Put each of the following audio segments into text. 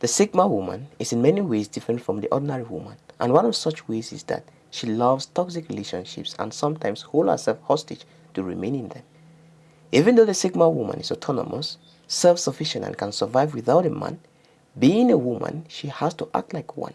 The Sigma woman is in many ways different from the ordinary woman and one of such ways is that she loves toxic relationships and sometimes holds herself hostage to remain in them. Even though the Sigma woman is autonomous, self-sufficient and can survive without a man, being a woman, she has to act like one.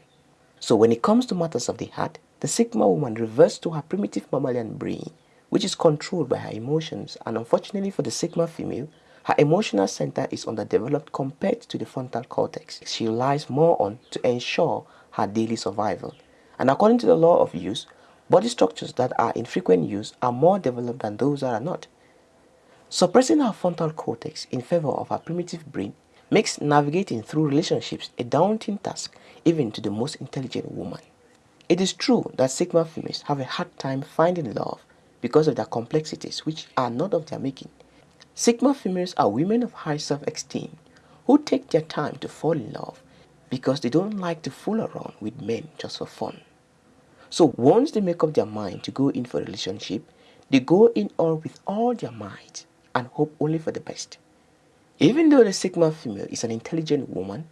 So when it comes to matters of the heart, the Sigma woman reverts to her primitive mammalian brain, which is controlled by her emotions and unfortunately for the Sigma female, her emotional center is underdeveloped compared to the frontal cortex. She relies more on to ensure her daily survival. And according to the law of use, body structures that are in frequent use are more developed than those that are not. Suppressing our frontal cortex in favor of our primitive brain makes navigating through relationships a daunting task even to the most intelligent woman. It is true that Sigma females have a hard time finding love because of their complexities which are not of their making. Sigma females are women of high self-esteem who take their time to fall in love because they don't like to fool around with men just for fun. So once they make up their mind to go in for a relationship, they go in all with all their might and hope only for the best. Even though the Sigma female is an intelligent woman,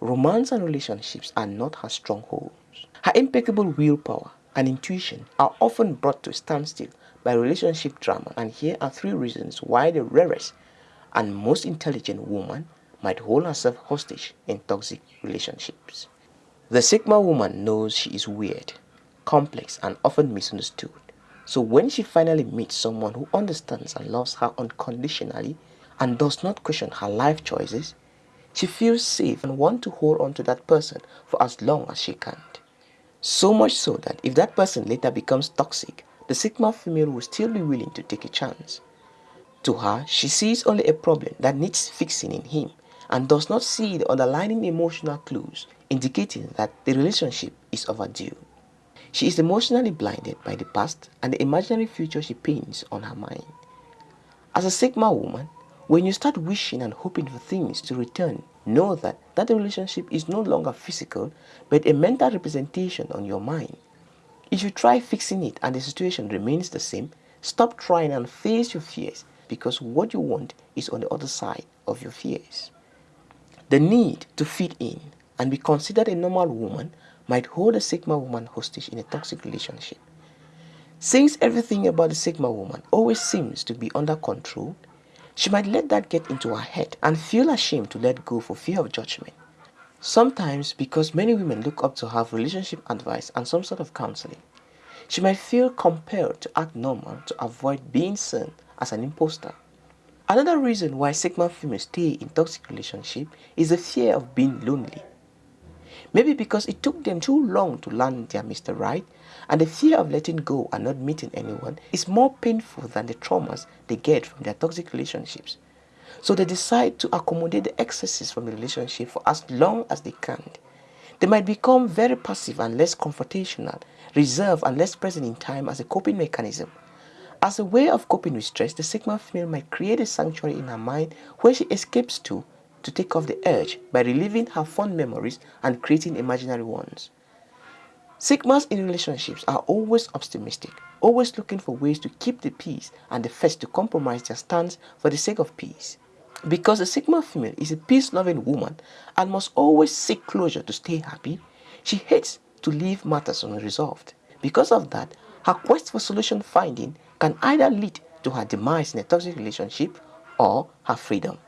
romance and relationships are not her strongholds. Her impeccable willpower and intuition are often brought to a standstill by relationship drama and here are three reasons why the rarest and most intelligent woman might hold herself hostage in toxic relationships. The Sigma woman knows she is weird, complex and often misunderstood. So when she finally meets someone who understands and loves her unconditionally and does not question her life choices, she feels safe and wants to hold on to that person for as long as she can. So much so that if that person later becomes toxic, the Sigma female will still be willing to take a chance. To her, she sees only a problem that needs fixing in him and does not see the underlying emotional clues indicating that the relationship is overdue. She is emotionally blinded by the past and the imaginary future she paints on her mind. As a Sigma woman, when you start wishing and hoping for things to return, know that that relationship is no longer physical but a mental representation on your mind. If you try fixing it and the situation remains the same, stop trying and face your fears because what you want is on the other side of your fears. The need to fit in and be considered a normal woman might hold a Sigma woman hostage in a toxic relationship. Since everything about the Sigma woman always seems to be under control, she might let that get into her head and feel ashamed to let go for fear of judgment. Sometimes because many women look up to for relationship advice and some sort of counseling, she might feel compelled to act normal to avoid being seen as an imposter. Another reason why Sigma females stay in toxic relationship is the fear of being lonely. Maybe because it took them too long to learn their Mr. Right and the fear of letting go and not meeting anyone is more painful than the traumas they get from their toxic relationships. So they decide to accommodate the excesses from the relationship for as long as they can. They might become very passive and less confrontational, reserved and less present in time as a coping mechanism. As a way of coping with stress, the Sigma female might create a sanctuary in her mind where she escapes to to take off the urge by reliving her fond memories and creating imaginary ones. Sigmas in relationships are always optimistic, always looking for ways to keep the peace and the first to compromise their stance for the sake of peace. Because the Sigma female is a peace-loving woman and must always seek closure to stay happy, she hates to leave matters unresolved. Because of that, her quest for solution finding can either lead to her demise in a toxic relationship or her freedom.